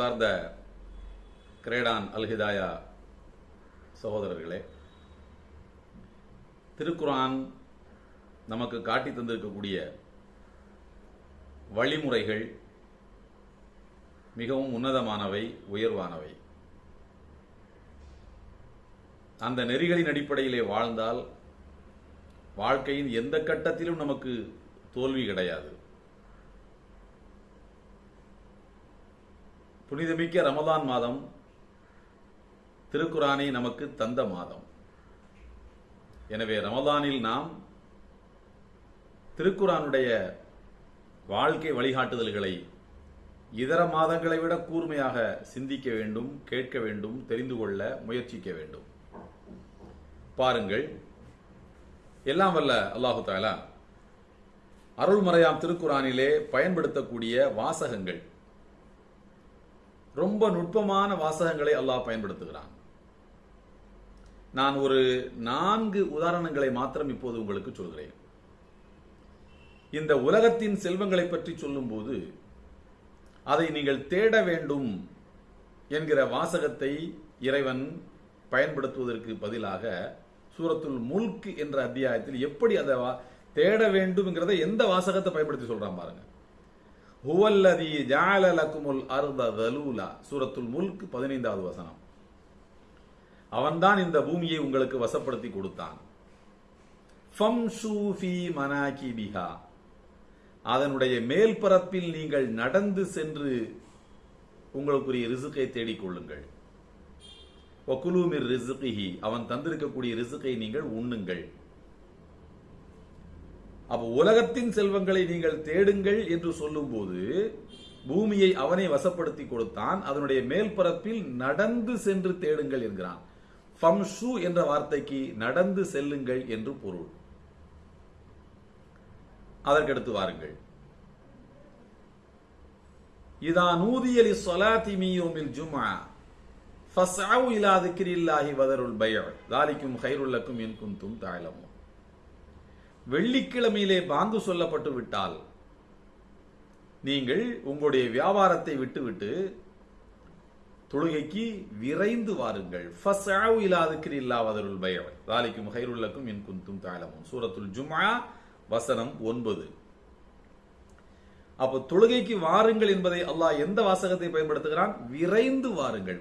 அன்பார்ந்த கிரேடான் அல்ஹிதாயா சகோதரர்களே திருக்குரான் நமக்கு காட்டி தந்திருக்கக்கூடிய வழிமுறைகள் மிகவும் உன்னதமானவை உயர்வானவை. அந்த நெறிகளின் அடிப்படையிலே வாழ்ந்தால் வாழ்க்கையின் எந்த கட்டத்திலும் நமக்கு தோல்வி கிடையாது. புனிதமிக்க ரமதான் மாதம் திருக்குரானை நமக்கு தந்த மாதம். எனவே ரமதானில் நாம் திருக்குரானுடைய வாழ்க்கை வழிகாட்டுதல்களை இதர மாதங்களை விட கூர்மையாக சிந்திக்க வேண்டும் கேட்க வேண்டும் தெரிந்து கொள்ள முயற்சிக்க வேண்டும். பாருங்கள். எல்லாம் வல்ல அல்லாஹு தாலா அருள்மறையாம் திருக்குரானிலே பயன்படுத்தக்கூடிய வாசகங்கள் ரொம்ப நுட்பமான வாசகங்களை அல்லாஹ் பயன்படுத்துகிறான். நான் ஒரு நான்கு உதாரணங்களை மாத்திரம் இப்போது உங்களுக்கு சொல்கிறேன். இந்த உலகத்தின் செல்வங்களை பற்றி சொல்லும்போது அதை நீங்கள் தேட வேண்டும் என்கிற வாசகத்தை இறைவன் பயன்படுத்துவதற்கு பதிலாக சூரத்துல் முல்க் என்ற அத்தியாயத்தில் எப்படி அதை தேட வேண்டும்ங்கிறத எந்த வாசகத்தை பயன்படுத்தி சொல்றான் பாருங்க. ஹுவல்லதி ஜால லக்குமுல் அர்த தலூலா. சூரத்துல் முல்க் பதினைந்தாவது வசனம். அவன்தான் இந்த பூமியை உங்களுக்கு வசப்படுத்தி கொடுத்தான். ஃபம்ஷூ அதனுடைய மேல்பரப்பில் நீங்கள் நடந்து சென்று உங்களுக்குரிய ரிசுக்கை தேடிக் கொள்ளுங்கள். ஒக்குலூமிர் ரிசுகிஹி அவன் தந்திருக்கக்கூடிய ரிசுக்கை நீங்கள் உண்ணுங்கள். அப்ப உலகத்தின் செல்வங்களை நீங்கள் தேடுங்கள் என்று சொல்லும்போது பூமியை அவனை வசப்படுத்தி கொடுத்தான் அதனுடைய மேல் பரப்பில் நடந்து சென்று தேடுங்கள் என்கிறான். ஃபம்ஷு என்ற வார்த்தைக்கு நடந்து செல்லுங்கள் என்று பொருள். அதற்கடுத்து வாருங்கள். இதா நூதியலி சொலாத்தி மீயோமில் ஜுமா ஃபஸ்அவு இலா திக்ரில்லாஹி வதருல் பைஅ தாலிக்கும் ஹைருல்லக்கும் இன் குந்தும் தாயலமும் வெள்ளிக்கிழமையிலே பாங்கு சொல்லப்பட்டு விட்டால் நீங்கள் உங்களுடைய வியாபாரத்தை விட்டுவிட்டு தொழுகைக்கு விரைந்து வாருங்கள். ஃபஸ்அவு இலா திக்ரில்லாஹி இல்லாவதருள் பைஅ. தாலிக்கும் ஹைருல்லக்கும் என் குந்தும் தாழமும் சூரத்துல் ஜுமா வசனம் ஒன்பது. அப்போ தொழுகைக்கு வாருங்கள் என்பதை அல்லாஹ் எந்த வாசகத்தை பயன்படுத்துகிறான்? விரைந்து வாருங்கள்.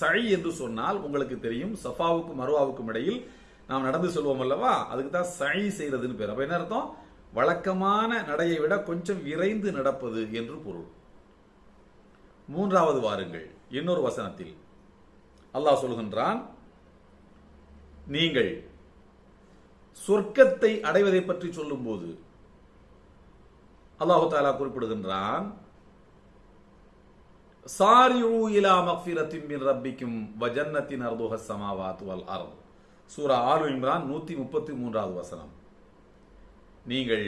சை என்று சொன்னால் உங்களுக்கு தெரியும் சஃபாவுக்கும் மருவாவுக்கும் இடையில் நாம் நடந்து சொல்வோம் அல்லவா? அதுக்கு தான் சை செய்கிறதுன்னு பேர். அப்போ என்ன அர்த்தம்? வழக்கமான நடையை விட கொஞ்சம் விரைந்து நடப்பது என்று பொருள். மூன்றாவது வாருங்கள். இன்னொரு வசனத்தில் அல்லாஹ் சொல்கின்றான் நீங்கள் சொர்க்கத்தை அடைவதை பற்றி சொல்லும்போது அல்லாஹு தாலா குறிப்பிடுகின்றான் சாரியூ இலா மக்ஃபிரத்தின் ரப்பிக்கும் வஜன்னத்தின் அர்துஹ சமாவாத் வல் அர்த். சூரா ஆலு இம்ரான் நூற்றி முப்பத்தி மூன்றாவது வசனம். நீங்கள்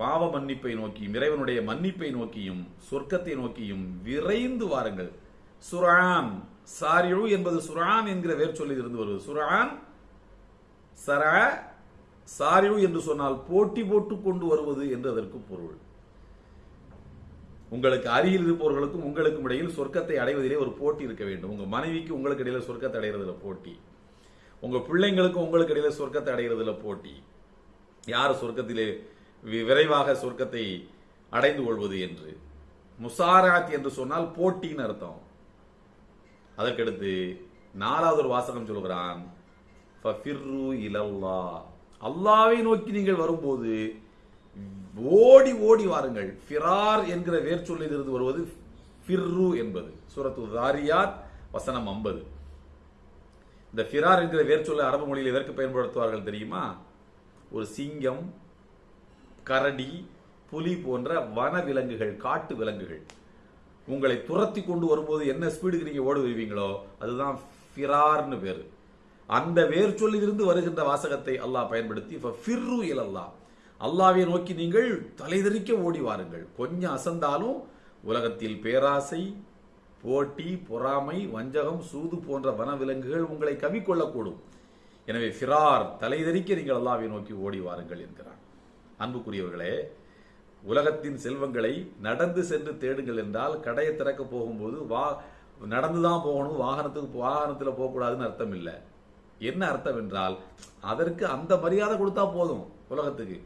பாவ மன்னிப்பை நோக்கியும் இறைவனுடைய மன்னிப்பை நோக்கியும் சொர்க்கத்தை நோக்கியும் விரைந்து வாருங்கள். சுரான் சாரியு என்பது சுரான் என்கிற வேர் சொல்லில் இருந்து வருவது சுரான் சர சாரியு என்று சொன்னால் போட்டி போட்டு கொண்டு வருவது என்று அதற்கு பொருள். உங்களுக்கு அருகில் இருப்பவர்களுக்கும் உங்களுக்கும் இடையில் சொர்க்கத்தை அடைவதிலே ஒரு போட்டி இருக்க வேண்டும். உங்க மனைவிக்கு உங்களுக்கு இடையில சொர்க்கத்தை அடைகிறதுல போட்டி. உங்கள் பிள்ளைங்களுக்கும் உங்களுக்கு இடையில சொர்க்கத்தை அடைகிறதுல போட்டி. யார் சொர்க்கத்திலே விரைவாக சொர்க்கத்தை அடைந்து கொள்வது என்று? முசாராத் என்று சொன்னால் போட்டின்னு அர்த்தம். அதற்கடுத்து நாலாவது ஒரு வாசகம் சொல்கிறான் இலல்லா. அல்லாவை நோக்கி நீங்கள் வரும்போது ஓடி ஓடி வாருங்கள். ஃபிரார் என்கிற வேர்ச்சொல்லிலிருந்து இருந்து வருவது ஃபிர்ரு என்பது. சூரத்து தாரியாத் வசனம் ஐம்பது. இந்த ஃபிரார் என்கிற வேர்ச்சொல்லை அரபு மொழியில் எதற்கு பயன்படுத்துவார்கள் தெரியுமா? ஒரு சிங்கம் கரடி புலி போன்ற வன விலங்குகள் காட்டு விலங்குகள். உங்களை துரத்தி கொண்டு வரும்போது என்ன ஸ்பீடுக்கு நீங்கள் ஓடி வருவீங்களோ அதுதான் ஃபிரார்னு பேர். அந்த வேர் சொல்லிலிருந்து வருகின்ற வாசகத்தை அல்லாஹ் பயன்படுத்தி ஃபிர்ரு இலல்லா. அல்லாவை நோக்கி நீங்கள் தலைதெறிக்க ஓடி வாருங்கள். கொஞ்சம் அசந்தாலும் உலகத்தில் பேராசை போட்டி பொறாமை வஞ்சகம் சூது போன்ற வனவிலங்குகள் உங்களை கவிக்கொள்ளக்கூடும். எனவே ஃபிரார் தலைதறிக்க நீங்கள் அல்லாவை நோக்கி ஓடி வாருங்கள் என்கிறார். அன்புக்குரியவர்களே உலகத்தின் செல்வங்களை நடந்து சென்று தேடுங்கள் என்றால் கடையை திறக்க போகும்போது வா நடந்து தான் போகணும் வாகனத்துக்கு வாகனத்தில் போகக்கூடாதுன்னு அர்த்தம் இல்லை. என்ன அர்த்தம் என்றால் அதற்கு அந்த மரியாதை கொடுத்தா போதும் உலகத்துக்கு.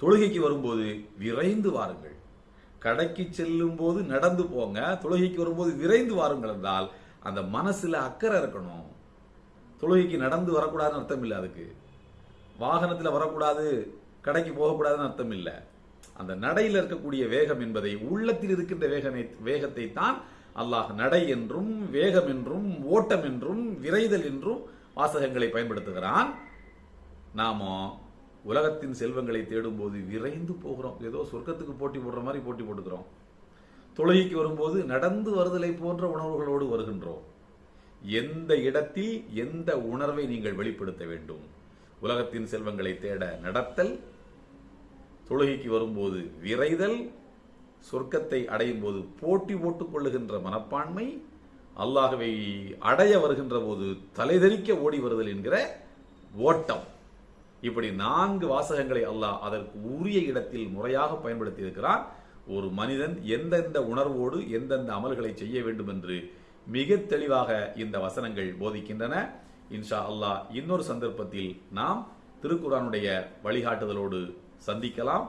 தொழுகைக்கு வரும்போது விரைந்து வாருங்கள். கடைக்கு செல்லும் போது நடந்து போங்க தொழுகைக்கு வரும்போது விரைந்து வாருங்கள் என்றால் அந்த மனசுல அக்கறை இருக்கணும். தொழுகைக்கு நடந்து வரக்கூடாதுன்னு அர்த்தம் இல்லை அதுக்கு. வாகனத்தில் வரக்கூடாது கடைக்கு போகக்கூடாதுன்னு அர்த்தம் இல்லை. அந்த நடையில் இருக்கக்கூடிய வேகம் என்பதை உள்ளத்தில் இருக்கின்ற வேகனை வேகத்தை தான் அல்லாஹ் நடை என்றும் வேகம் என்றும் ஓட்டம் என்றும் விரைதல் என்றும் வாசகங்களை பயன்படுத்துகிறான். நாமோ உலகத்தின் செல்வங்களை தேடும்போது விரைந்து போகிறோம். ஏதோ சொர்க்கத்துக்கு போட்டி போடுற மாதிரி போட்டி போட்டுக்கிறோம். தொழுகைக்கு வரும்போது நடந்து வருதலை போன்ற உணர்வுகளோடு வருகின்றோம். எந்த இடத்தில் எந்த உணர்வை நீங்கள் வெளிப்படுத்த வேண்டும்? உலகத்தின் செல்வங்களை தேட நடத்தல் தொழுகைக்கு வரும்போது விரைதல் சொர்க்கத்தை அடையும் போது போட்டி போட்டுக் கொள்ளுகின்ற மனப்பான்மை அல்லாகவே அடைய வருகின்ற போது தலைதெறிக்க ஓடி வருதல் என்கிற ஓட்டம். இப்படி நான்கு வாசகங்களை அல்லாஹ் அதற்கு உரிய இடத்தில் முறையாக பயன்படுத்தி இருக்கிறான் ஒரு மனிதன் எந்தெந்த உணர்வோடு எந்தெந்த அமல்களை செய்ய வேண்டும் என்று மிக தெளிவாக இந்த வசனங்கள் போதிக்கின்றன. இன்ஷா அல்லாஹ் இன்னொரு சந்தர்ப்பத்தில் நாம் திருக்குறானுடைய வழிகாட்டுதலோடு சந்திக்கலாம்.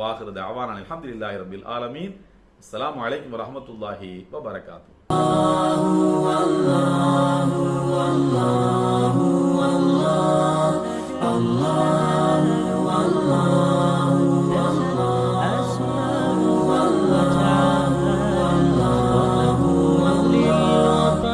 வாகிறது அவான் அலமதுல்லாஹி ரபில் ஆலமீன். அஸ்லாம் வலைக்கம் வரமத்துல்லாஹி வபரகாத்து